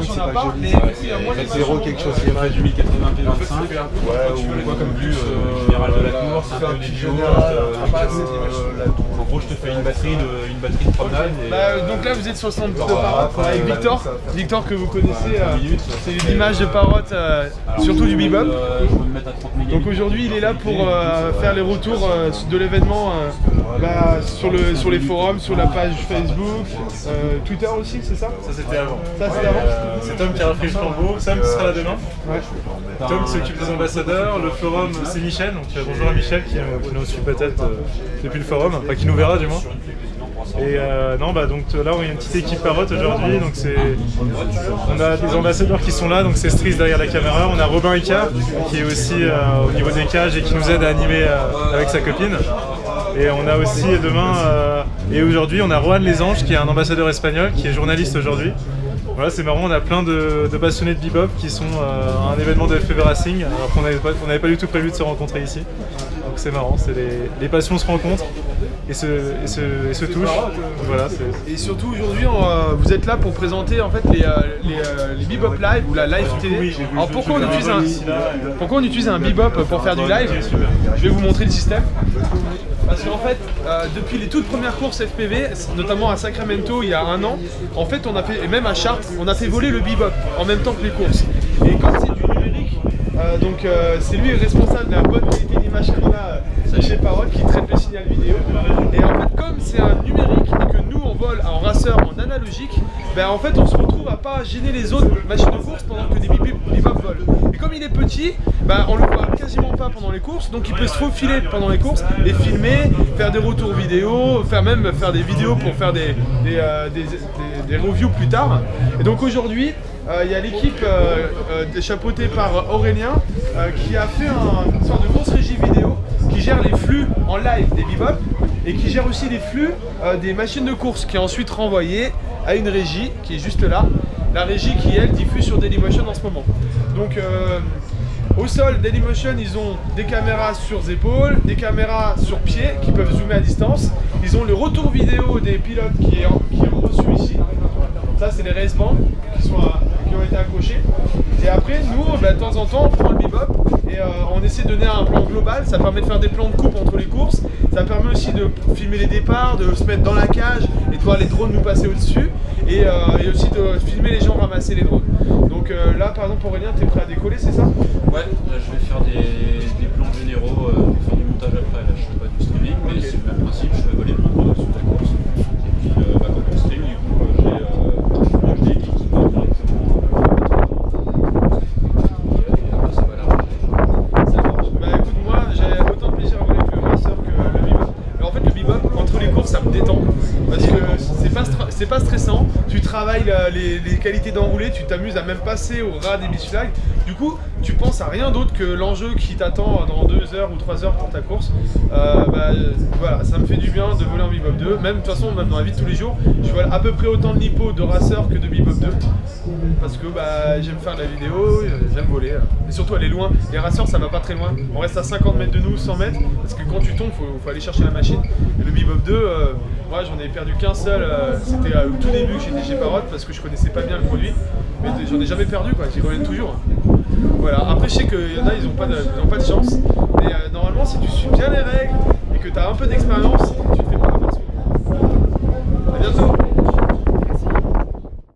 25, c'est pas pas, mais a moins Ouais, d'images. zéro quelque chose qui est mal. du 1080p 25. Ouais, tu ou quoi comme vue euh, euh, générale de la course, faire faire un euh, pas assez euh, d'images. la tour. Gros, je te fais une batterie de, une batterie de promenade. et, Bah, euh, donc là vous êtes sur le stand de Parrot après, avec Victor. Victor que vous connaissez, euh, c'est l'image de Parrot, euh, surtout du bebop. je peux me mettre à 30 mégabits. Donc aujourd'hui il est là pour euh, faire les retours euh, de l'événement euh, bah, sur, le, sur les forums, sur la page Facebook, euh, Twitter aussi c'est ça? Ça c'était avant. Ça c'était avant? Euh, c'est Tom qui a repris le flambeau. Sam qui sera là demain. Ouais. Tom s'occupe des ambassadeurs. Le forum c'est Michel. Donc bonjour à Michel qui nous, qui nous suit peut-être euh, depuis le forum. Enfin qui nous verra du moins. Et euh, non bah donc là on a une petite équipe parotte aujourd'hui. Donc c'est on a des ambassadeurs qui sont là. Donc c'est Stris derrière la caméra. On a Robin Ika qui est aussi euh, au niveau des cages et qui nous aide à animer euh, avec sa copine. Et on a aussi demain euh, et aujourd'hui on a Rohan Lesange qui est un ambassadeur espagnol qui est journaliste aujourd'hui. Voilà, c'est marrant, on a plein de, de passionnés de bebop qui sont euh, à un événement de FPV Racing alors qu'on n'avait pas, on n'avait pas du tout prévu de se rencontrer ici. Donc c'est marrant, c'est les, les passions se rencontrent et se, et se, et se touchent. Voilà, c'est- Et surtout aujourd'hui euh, vous êtes là pour présenter en fait les, euh, les, euh, les Bebop Live ou la Live télé. Alors pourquoi on utilise un, pourquoi on utilise un Bebop pour faire du live Je vais vous montrer le système. Parce qu'en fait, euh, depuis les toutes premières courses FPV, notamment à Sacramento il y a un an, en fait on a fait, et même à Chartres, on a fait voler le bebop en même temps que les courses. Et quand c'est du numérique, euh, donc euh, c'est lui le responsable de la bonne qualité d'image qu'on a euh, chez Parole qui traite le signal vidéo. Et en fait comme c'est un numérique et que nous on vole en racer en analogique, ben en fait on se retrouve à pas gêner les autres machines de course pendant que des bebop volent. Et comme il est petit, ben on le voit quasiment pas pendant les courses, donc il peut se faufiler pendant les courses et filmer, faire des retours vidéo, faire même faire des vidéos pour faire des, des, euh, des- reviews plus tard. Et donc aujourd'hui, euh, il y a l'équipe euh, chapeautée par Aurélien qui a fait un- une sorte de grosse régie vidéo qui gère les flux en live des bebop et qui gère aussi les flux euh, des machines de course qui est ensuite renvoyé à une régie qui est juste là. La régie qui elle diffuse sur Dailymotion en ce moment. Donc euh, au sol, Dailymotion, ils ont des caméras sur les épaules, des caméras sur pied qui peuvent zoomer à distance. Ils ont le retour vidéo des pilotes qui est, reçu ici. Ça, c'est les race bands qui, sont à- été accrochés. Et après, nous, bah, de temps en temps, on prend le bebop et euh, on essaie de donner un plan global. Ça permet de faire des plans de coupe entre les courses. Ça permet aussi de filmer les départs, de se mettre dans la cage et de voir les drones nous passer au-dessus. Et, euh, et aussi de filmer les gens ramasser les drones. Donc euh, là, par exemple, Aurélien, tu es prêt à décoller, c'est ça? Ouais, là je vais faire des plans généraux euh, pour faire du montage après. Là je fais pas du streaming, mais c'est le même principe. Je fais voler mon drone sur la course. Et puis euh, bah, quand on stream, du coup, euh, j'ai euh, j'ai des qui va directement. Euh, et après ça va l'arranger. Ça marche. Bah écoute, moi j'ai autant de plaisir à voler que le racer que le bebop. Mais en fait, le bebop, entre les courses, ça me détend. Parce que c'est pas, stra- c'est pas stressant. Tu travailles la- les, qualités d'enroulé, tu t'amuses à même passer au ras des beach. Du coup, tu penses à rien d'autre que l'enjeu qui t'attend dans 2 heures ou 3 heures pour ta course. Euh, bah, euh, voilà, ça me fait du bien de voler en bebop 2. Même de toute façon, même dans la vie de tous les jours, je vole à peu près autant de lipo de racer que de bebop 2. Parce que bah, j'aime faire de la vidéo, euh, j'aime voler. euh. Et surtout aller loin. Les racers ça va pas très loin. On reste à 50 mètres de nous, 100 mètres. Parce que quand tu tombes, faut, aller chercher la machine. Et le Bebop 2, euh, moi j'en ai perdu qu'un seul. euh, C'était euh, au tout début que j'étais chez Parrot parce que je connaissais pas bien le produit. Mais j'en ai jamais perdu quoi, j'y reviens toujours. Voilà, après je sais qu'il y en a, ils ont pas de, ont pas de chance. Mais euh, normalement, si tu suis bien les règles et que tu as un peu d'expérience, tu te fais